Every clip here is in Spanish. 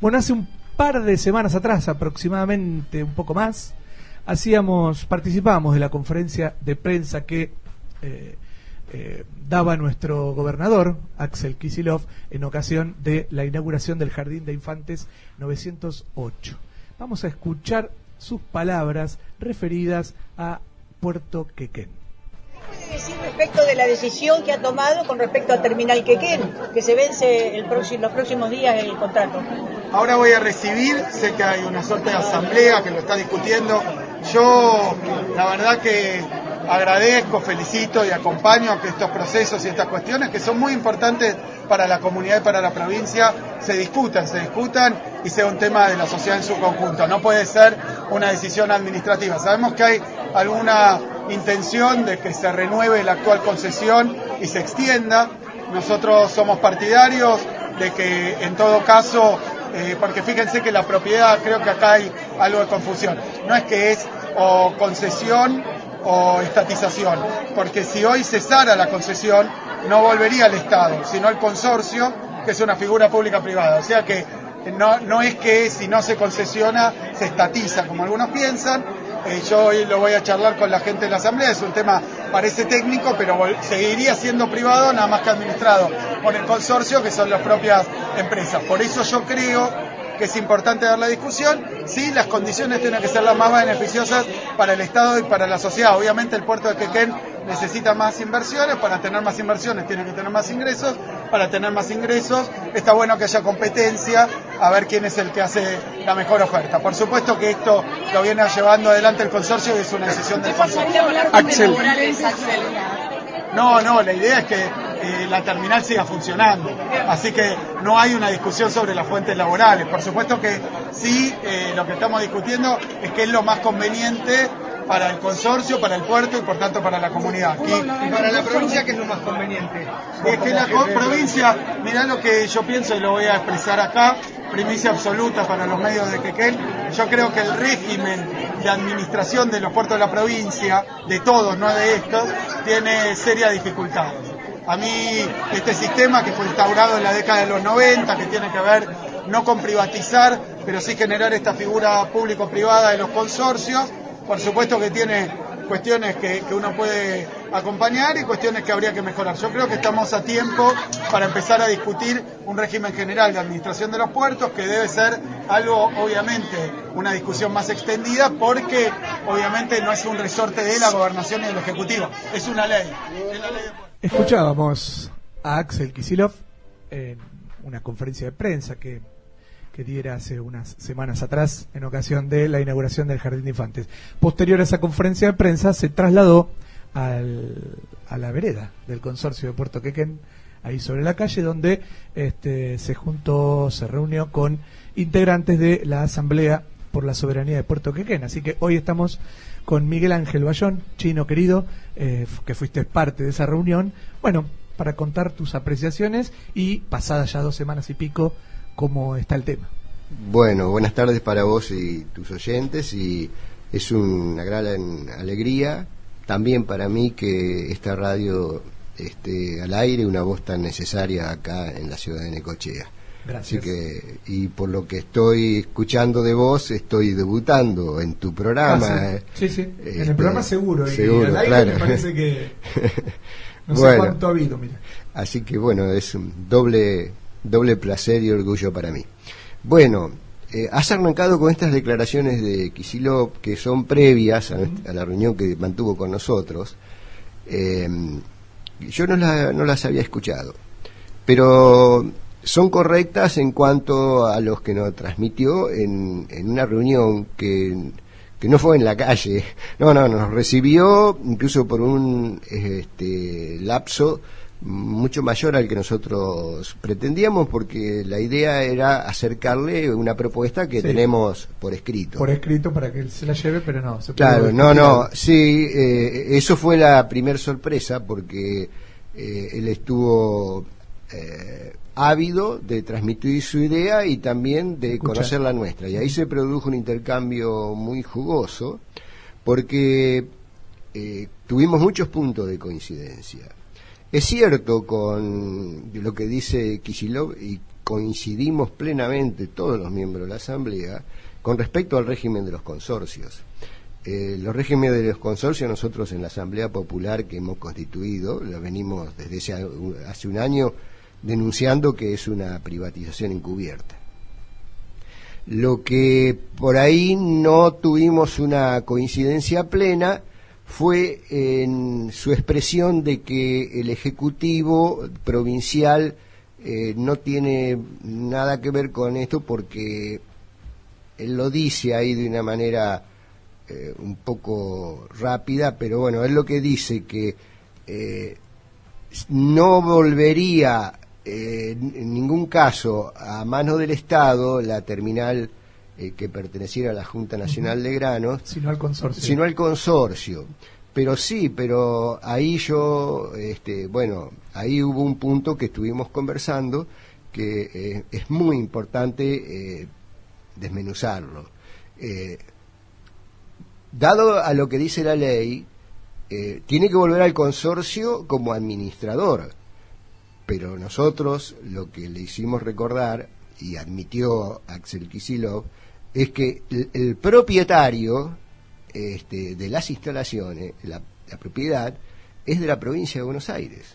Bueno, hace un par de semanas atrás, aproximadamente un poco más, hacíamos, participábamos de la conferencia de prensa que eh, eh, daba nuestro gobernador, Axel Kisilov, en ocasión de la inauguración del Jardín de Infantes 908. Vamos a escuchar sus palabras referidas a Puerto Quequén. ¿Qué puede decir respecto de la decisión que ha tomado con respecto a Terminal Quequén, que se vence los próximos días el contrato? Ahora voy a recibir, sé que hay una suerte de asamblea que lo está discutiendo. Yo, la verdad que agradezco, felicito y acompaño que estos procesos y estas cuestiones que son muy importantes para la comunidad y para la provincia se discutan, se discutan y sea un tema de la sociedad en su conjunto. No puede ser una decisión administrativa. Sabemos que hay alguna intención de que se renueve la actual concesión y se extienda. Nosotros somos partidarios de que en todo caso, eh, porque fíjense que la propiedad, creo que acá hay algo de confusión, no es que es o concesión o estatización, porque si hoy cesara la concesión no volvería al Estado, sino al consorcio, que es una figura pública privada. O sea que no, no es que si no se concesiona se estatiza, como algunos piensan. Eh, yo hoy lo voy a charlar con la gente de la Asamblea, es un tema, parece técnico, pero seguiría siendo privado, nada más que administrado por el consorcio, que son las propias empresas. Por eso yo creo que es importante dar la discusión. Sí, las condiciones tienen que ser las más beneficiosas para el Estado y para la sociedad. Obviamente el puerto de Quequén necesita más inversiones, para tener más inversiones tiene que tener más ingresos, para tener más ingresos está bueno que haya competencia, a ver quién es el que hace la mejor oferta. Por supuesto que esto lo viene llevando adelante el consorcio y es una decisión del consorcio. Axel. No, no, la idea es que eh, la terminal siga funcionando. Así que no hay una discusión sobre las fuentes laborales. Por supuesto que sí, eh, lo que estamos discutiendo es que es lo más conveniente para el consorcio, para el puerto y por tanto para la comunidad. y para la provincia, ¿qué es lo más conveniente? Es que la provincia, mirá lo que yo pienso y lo voy a expresar acá, primicia absoluta para los medios de Quequén, yo creo que el régimen de administración de los puertos de la provincia, de todos, no de estos, tiene serias dificultades. A mí este sistema que fue instaurado en la década de los 90, que tiene que ver no con privatizar, pero sí generar esta figura público-privada de los consorcios, por supuesto que tiene cuestiones que, uno puede acompañar y cuestiones que habría que mejorar. Yo creo que estamos a tiempo para empezar a discutir un régimen general de administración de los puertos, que debe ser algo, obviamente, una discusión más extendida, porque obviamente no es un resorte de la gobernación y del Ejecutivo, es una ley. Escuchábamos a Axel Kisilov en una conferencia de prensa que que diera hace unas semanas atrás en ocasión de la inauguración del Jardín de Infantes. Posterior a esa conferencia de prensa se trasladó al, a la vereda del consorcio de Puerto Quequén, ahí sobre la calle, donde este, se juntó, se reunió con integrantes de la Asamblea por la Soberanía de Puerto Quequén. Así que hoy estamos con Miguel Ángel Bayón, chino querido, eh, que fuiste parte de esa reunión. Bueno, para contar tus apreciaciones y pasadas ya dos semanas y pico cómo está el tema. Bueno, buenas tardes para vos y tus oyentes y es una gran alegría también para mí que esta radio esté al aire, una voz tan necesaria acá en la ciudad de Necochea. Gracias. Así que, y por lo que estoy escuchando de vos, estoy debutando en tu programa. Ah, sí. sí, en el este, programa seguro. seguro y al aire claro. me parece que no sé cuánto ha habido, mira. Así que bueno, es un doble doble placer y orgullo para mí. Bueno, eh, has arrancado con estas declaraciones de Kisilov que son previas a, la reunión que mantuvo con nosotros. Em, yo no, no las había escuchado, pero son correctas en cuanto a los que nos transmitió en, en una reunión que, que, no fue en la calle, no, no, nos recibió incluso por un este, lapso mucho mayor al que nosotros pretendíamos porque la idea era acercarle una propuesta que tenemos por escrito. Por escrito para que él se la lleve, pero no. Se claro, no, no, sí, eh, eso fue la primer sorpresa porque eh, él estuvo eh, ávido de transmitir su idea y también de conocer la nuestra. Y ahí se produjo un intercambio muy jugoso porque tuvimos muchos puntos de coincidencia es cierto con lo que dice Kisilov y coincidimos plenamente todos los miembros de la Asamblea con respecto al régimen de los consorcios. Eh, los regímenes de los consorcios nosotros en la Asamblea Popular que hemos constituido, lo venimos desde hace un año denunciando que es una privatización encubierta. Lo que por ahí no tuvimos una coincidencia plena fue en su expresión de que el Ejecutivo provincial eh, no tiene nada que ver con esto porque él lo dice ahí de una manera eh, un poco rápida, pero bueno, es lo que dice que eh, no volvería en ningún caso a mano del Estado la terminal eh, que perteneciera a la Junta Nacional de Granos, sino al consorcio. Sino al consorcio. Pero sí, pero ahí yo, este, bueno, ahí hubo un punto que estuvimos conversando que eh, es muy importante eh, desmenuzarlo. dado a lo que dice la ley, tiene que volver al consorcio como administrador. Pero nosotros lo que le hicimos recordar, y admitió Axel Kisilov, es que el, propietario este, de las instalaciones, la, propiedad, es de la provincia de Buenos Aires.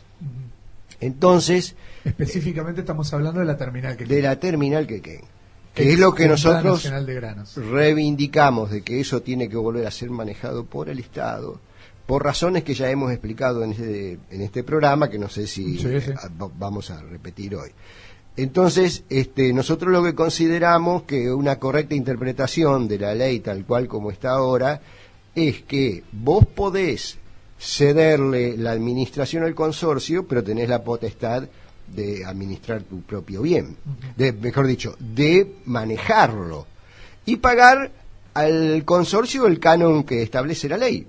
Entonces... Específicamente estamos hablando de la terminal que De la terminal que que es lo que nosotros de reivindicamos de que eso tiene que volver a ser manejado por el Estado, por razones que ya hemos explicado en este, en este programa, que no sé si vamos a repetir hoy. Entonces, este, nosotros lo que consideramos que una correcta interpretación de la ley tal cual como está ahora es que vos podés cederle la administración al consorcio, pero tenés la potestad de administrar tu propio bien, de, mejor dicho, de manejarlo y pagar al consorcio el canon que establece la ley.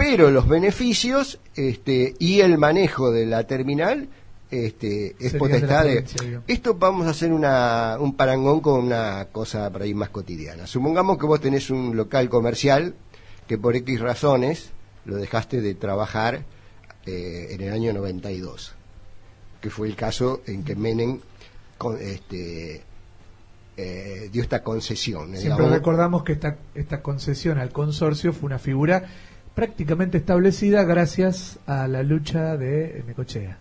Pero los beneficios este, y el manejo de la terminal este, es potestad de... Esto vamos a hacer una, un parangón con una cosa para ir más cotidiana. Supongamos que vos tenés un local comercial que por X razones lo dejaste de trabajar eh, en el año 92, que fue el caso en que Menem con, este, eh, dio esta concesión. Siempre recordamos que esta, esta concesión al consorcio fue una figura prácticamente establecida gracias a la lucha de Necochea.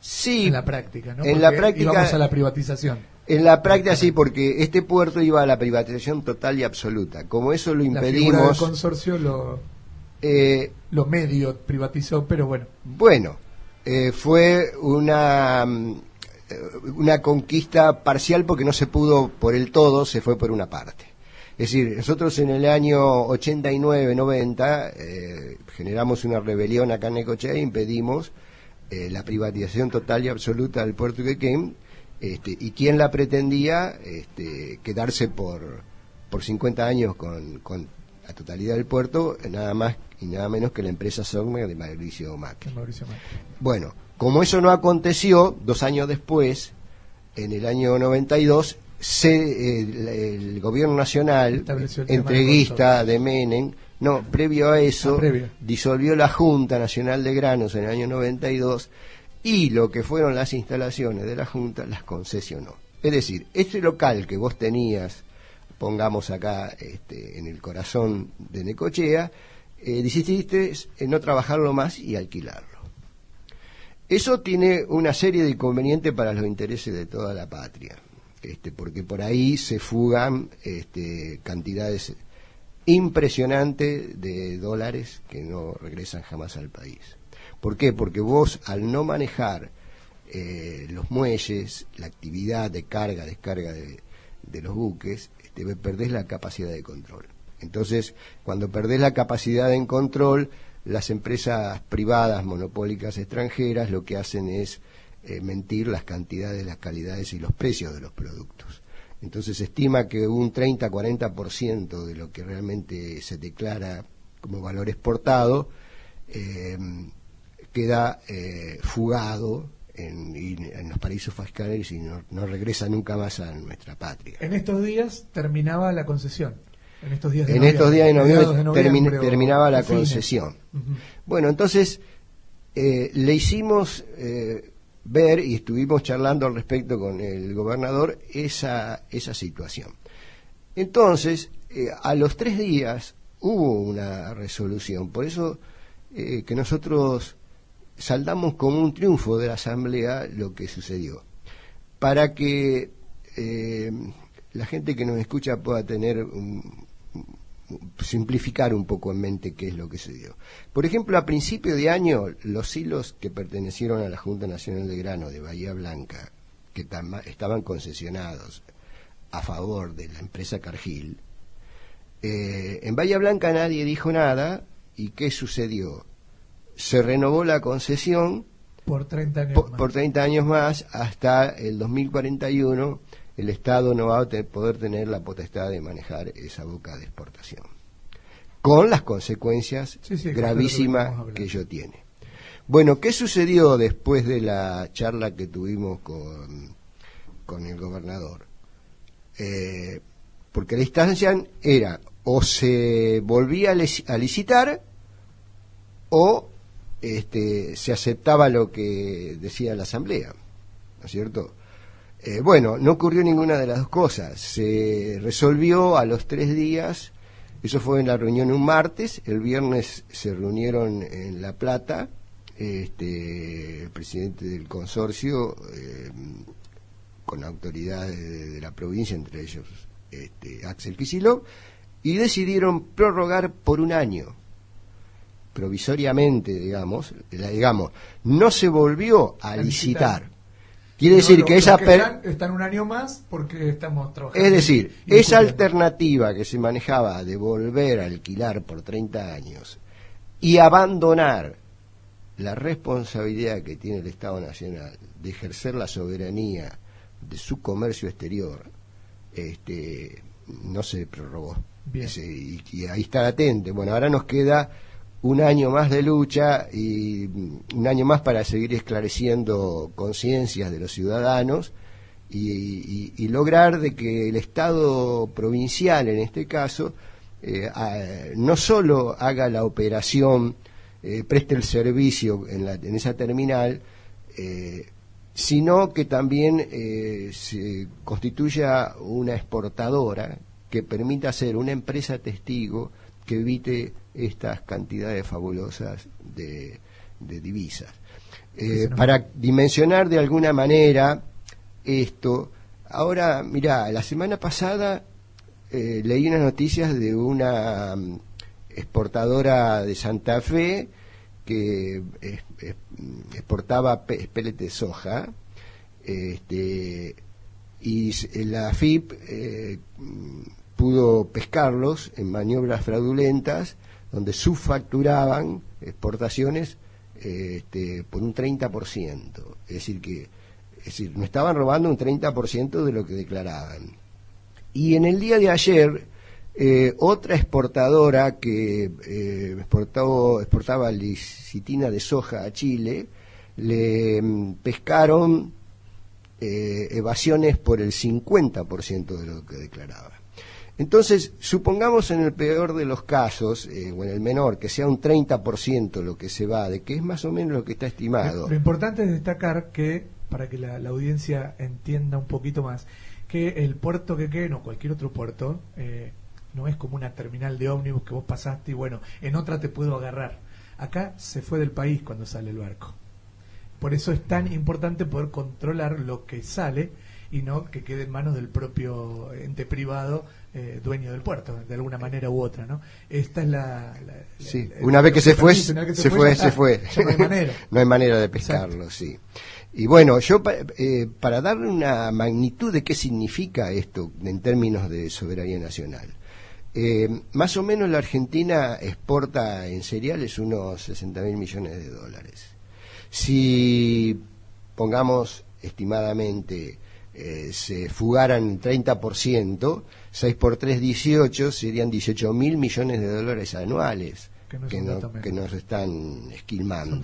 Sí. En la práctica, ¿no? En la práctica. Íbamos a la privatización. En la práctica sí, porque este puerto iba a la privatización total y absoluta. Como eso lo impedimos. La del consorcio lo, eh, lo medio privatizó, pero bueno. Bueno, eh, fue una, mm, una conquista parcial porque no se pudo por el todo, se fue por una parte. Es decir, nosotros en el año 89-90 eh, generamos una rebelión acá en Necochea e impedimos eh, la privatización total y absoluta del puerto de Quequén, este, y quién la pretendía este, quedarse por, por 50 años con, con la totalidad del puerto, nada más y nada menos que la empresa Sogmer de Mauricio Macri. Bueno, como eso no aconteció, dos años después, en el año 92, se, el, gobierno nacional, entreguista de Menem, no, previo a eso, ah, disolvió la Junta Nacional de Granos en el año 92 y lo que fueron las instalaciones de la Junta las concesionó. Es decir, este local que vos tenías, pongamos acá este, en el corazón de Necochea, eh, decidiste no trabajarlo más y alquilarlo. Eso tiene una serie de inconvenientes para los intereses de toda la patria, este, porque por ahí se fugan este, cantidades impresionante de dólares que no regresan jamás al país. ¿Por qué? Porque vos al no manejar eh, los muelles, la actividad de carga, descarga de, los buques, este, perdés la capacidad de control. Entonces, cuando perdés la capacidad de control, las empresas privadas, monopólicas, extranjeras, lo que hacen es eh, mentir las cantidades, las calidades y los precios de los productos. Entonces se estima que un 30-40% de lo que realmente se declara como valor exportado eh, queda eh, fugado en, los paraísos fiscales y no, regresa nunca más a nuestra patria. En estos días terminaba la concesión. En estos días de en estos días de noviembre, terminaba la concesión. Bueno, entonces eh, le hicimos ver y estuvimos charlando al respecto con el gobernador esa, esa situación. Entonces, eh, a los tres días hubo una resolución, por eso eh, que nosotros saldamos como un triunfo de la Asamblea lo que sucedió, para que eh, la gente que nos escucha pueda tener un, simplificar un poco en mente qué es lo que se dio. Por ejemplo, a principio de año, los hilos que pertenecieron a la Junta Nacional de Grano de Bahía Blanca, que estaban concesionados a favor de la empresa Cargill, eh, en Bahía Blanca nadie dijo nada, ¿y qué sucedió? Se renovó la concesión por 30 años, por, más. Por 30 años más hasta el 2041 el Estado no va a poder tener la potestad de manejar esa boca de exportación, con las consecuencias gravísimas que, ello tiene. Bueno, ¿qué sucedió después de la charla que tuvimos con, con el gobernador? Eh, porque la instancia era o se volvía a licitar o este, se aceptaba lo que decía la Asamblea, ¿no es cierto? Eh, bueno, no ocurrió ninguna de las dos cosas. Se resolvió a los tres días, eso fue en la reunión un martes, el viernes se reunieron en La Plata, este, el presidente del consorcio, eh, con autoridades de, la provincia, entre ellos este, Axel Kicillof, y decidieron prorrogar por un año provisoriamente, digamos, digamos, no se volvió a, licitar Quiere decir que esa... están, un año más porque estamos trabajando. Es decir, esa alternativa que se manejaba de volver a alquilar por 30 años y abandonar la responsabilidad que tiene el Estado Nacional de ejercer la soberanía de su comercio exterior, este, no se prorrogó. y, y, ahí está latente. Bueno, ahora nos queda un año más de lucha y un año más para seguir esclareciendo conciencias de los ciudadanos y, lograr de que el Estado provincial, en este caso, eh, no solo haga la operación, eh, preste el servicio en, la, en esa terminal, eh, sino que también se constituya una exportadora que permita ser una empresa testigo que evite estas cantidades fabulosas de, divisas. Eh, para dimensionar de alguna manera esto, ahora, mira, la semana pasada eh, leí unas noticias de una mm, exportadora de Santa Fe que exportaba pellets de soja este, y la FIP eh, pudo pescarlos en maniobras fraudulentas donde subfacturaban exportaciones este, por un 30%. Es decir, que es decir, no estaban robando un 30% de lo que declaraban. Y en el día de ayer, eh, otra exportadora que eh, exportaba licitina de soja a Chile, le mm, pescaron eh, evasiones por el 50% de lo que declaraba. Entonces, supongamos en el peor de los casos, eh, o en el menor, que sea un 30% lo que se va, de que es más o menos lo que está estimado. Lo, importante es destacar que, para que la, audiencia entienda un poquito más, que el puerto que quede, no cualquier otro puerto, eh, no es como una terminal de ómnibus que vos pasaste y bueno, en otra te puedo agarrar. Acá se fue del país cuando sale el barco. Por eso es tan importante poder controlar lo que sale y no que quede en manos del propio ente privado eh, dueño del puerto, de alguna manera u otra, ¿no? Esta es la... sí, una vez que se fue, se, fue, se fue. no hay manera. no hay manera de pescarlo, sí. Y bueno, yo eh, para darle una magnitud de qué significa esto en términos de soberanía nacional, eh, más o menos la Argentina exporta en cereales unos 60 mil millones de dólares. Si pongamos estimadamente eh, se fugaran 30%, 6 por 3, 18, serían 18 mil millones de dólares anuales que, nos están esquilmando.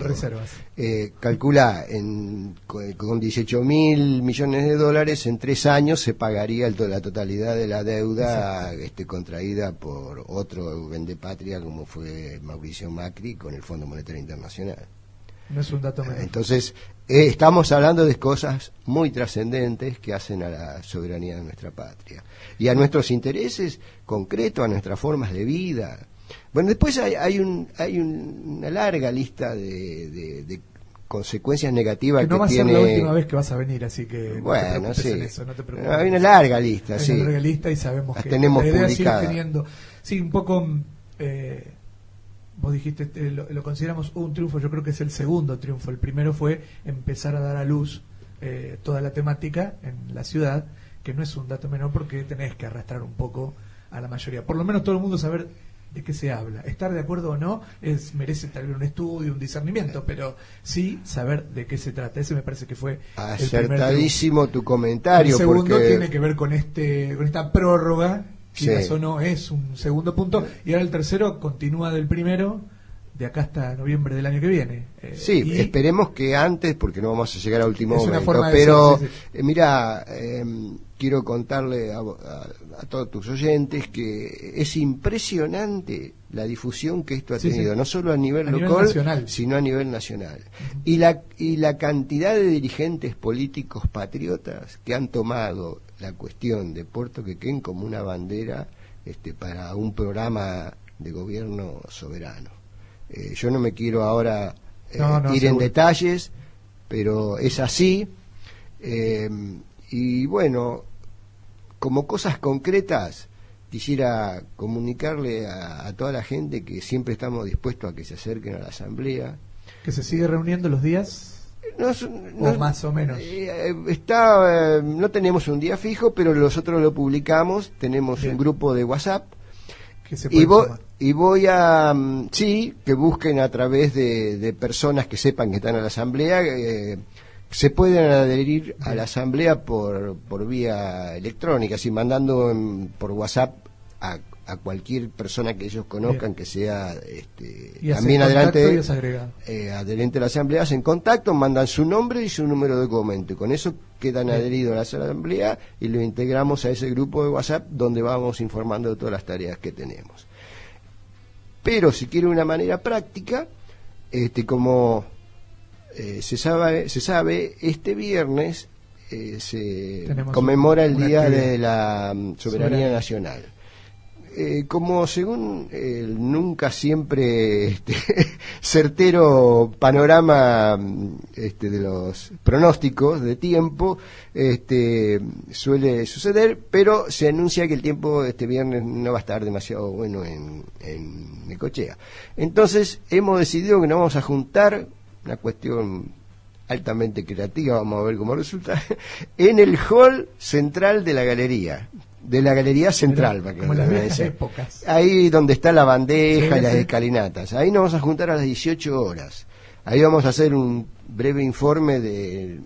Eh, calcula, en, con 18 mil millones de dólares, en tres años se pagaría el, la totalidad de la deuda este, contraída por otro vendepatria como fue Mauricio Macri con el Fondo Monetario Internacional. No es un dato menor. Entonces, eh, estamos hablando de cosas muy trascendentes que hacen a la soberanía de nuestra patria y a nuestros intereses concretos, a nuestras formas de vida. Bueno, después hay, hay, un, hay un- una larga lista de, de- de consecuencias negativas Que que, no va a ser la última vez que vas a venir, así que no te Bueno, sí. en eso, no te preocupes. Hay una larga lista, Hay sí. una larga lista y sabemos Las que tenemos la idea sigue publicadas. teniendo. Sí, un poco. eh, vos dijiste, eh, lo, lo consideramos un triunfo, yo creo que es el segundo triunfo. El primero fue empezar a dar a luz eh, toda la temática en la ciudad, que no es un dato menor porque tenés que arrastrar un poco a la mayoría. Por lo menos todo el mundo saber de qué se habla. Estar de acuerdo o no es merece tal vez un estudio, un discernimiento, pero sí saber de qué se trata. Ese me parece que fue el primer. Acertadísimo tu comentario. El segundo porque... tiene que ver con este con esta prórroga, Sí. o no es un segundo punto, y ahora el tercero continúa del primero, de acá hasta noviembre del año que viene. Eh, Sí, y esperemos que antes, porque no vamos a llegar a último Es momento, pero decir, sí, eh, mira, eh, quiero contarle a, a- a todos tus oyentes que es impresionante la difusión que esto ha Sí, tenido, no solo a nivel A local, sino a nivel nacional. y, la, y la cantidad de dirigentes políticos patriotas que han tomado la cuestión de Puerto Quequén como una bandera este, para un programa de gobierno soberano. Eh, yo no me quiero ahora eh, No, no, ir en detalles, pero es así. Eh, y bueno, como cosas concretas, quisiera comunicarle a, a toda la gente que siempre estamos dispuestos a que se acerquen a la asamblea. que se sigue reuniendo los días No, o más o menos. está, no tenemos un día fijo, pero nosotros lo publicamos. Tenemos Bien. un grupo de WhatsApp Que se y, vo- sumar. y voy a, mm, sí, que busquen a través de, de personas que sepan que están en la asamblea, eh, se pueden adherir a la asamblea por, por vía electrónica, así mandando en- por WhatsApp a, a cualquier persona que ellos conozcan Bien. que sea este, y también adelante y agregado. eh, adherente a la asamblea, hacen contacto, mandan su nombre y su número de documento. Y con eso quedan Bien. adheridos a la asamblea y lo integramos a ese grupo de WhatsApp donde vamos informando de todas las tareas que tenemos. Pero si quiere una manera práctica, este, como eh, se, sabe, se sabe, este viernes eh, se Tenemos conmemora el Día de la mm, Soberanía Soberanía. Nacional. Eh, como según el nunca siempre este, certero panorama este, de los pronósticos de tiempo, este, suele suceder, pero se anuncia que el tiempo este viernes no va a estar demasiado bueno en, en Necochea. Entonces hemos decidido que nos vamos a juntar, una cuestión altamente creativa, vamos a ver cómo resulta, en el hall central de la galería, de la galería central, para que como las vean. épocas. Ahí donde está la bandeja Sí, y las sí. escalinatas. Ahí nos vamos a juntar a las 18 horas. Ahí vamos a hacer un breve informe de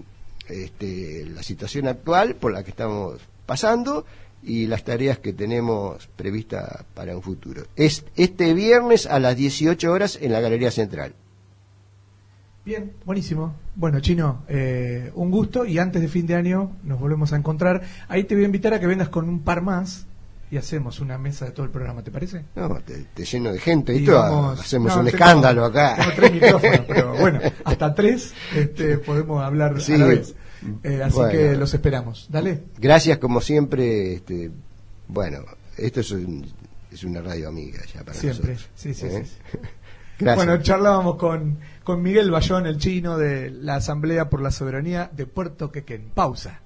este, la situación actual por la que estamos pasando y las tareas que tenemos previstas para un futuro. Es este viernes a las 18 horas en la Galería Central. Bien, buenísimo. Bueno, Chino, eh, un gusto y antes de fin de año nos volvemos a encontrar. Ahí te voy a invitar a que vengas con un par más y hacemos una mesa de todo el programa, ¿te parece? No, te, te lleno de gente y, Y todo. vamos- Hacemos no, un escándalo acá. Tengo tres micrófonos, pero bueno, hasta tres este, podemos hablar Sí. a la vez. Eh, así Bueno. que los esperamos. Dale. Gracias como siempre. Este, bueno, esto es, un- es una radio amiga ya para Siempre. nosotros. Sí, sí, ¿eh? sí, sí. Bueno, charlábamos con, con Miguel Bayón, el chino de la Asamblea por la Soberanía de Puerto Quequén. Pausa.